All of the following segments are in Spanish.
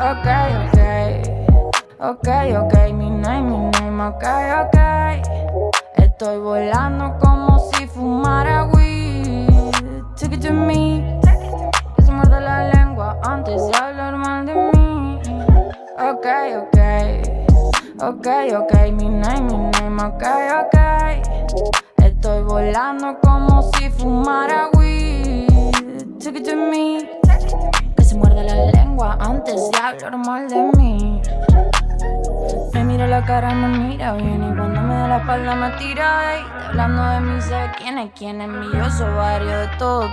Ok, ok, ok, ok, mi name, mi name, ok, ok. Estoy volando como si fumara weed. Take it to me, que se muerde la lengua antes de hablar mal de mí. Ok, ok, ok, ok, mi name, mi name, ok, ok. Estoy volando como si fumara weed. Antes de hablar mal de mí. Me mira la cara, me mira bien Y cuando me da la espalda me tira ey, Hablando de mí, sé quién es quién es mi Yo soy varios de todo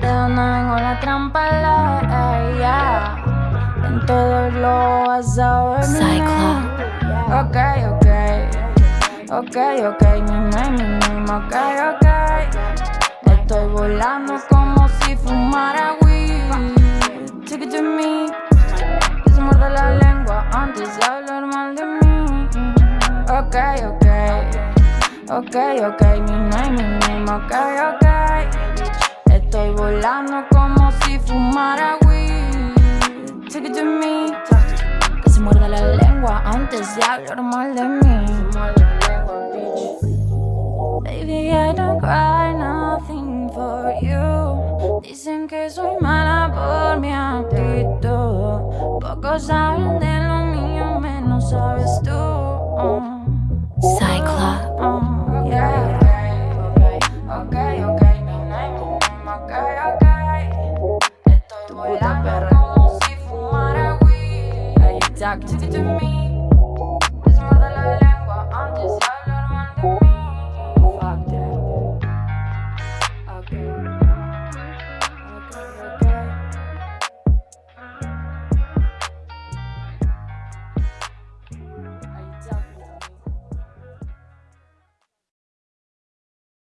De dónde vengo la trampa, la yeah. En todo lo vas a ver. Ok, ok Ok, ok, mi name, mi name, ok, ok Estoy volando como Ok, ok, mi name, mi name, ok, ok Estoy volando como si fumara weed Take it to me Que se muerde la lengua antes de hablar mal de mí Baby, I don't cry nothing for you. Dicen que soy mala por mi actitud. Pocos saben de lo mío, menos sabes tú. Estoy volando como si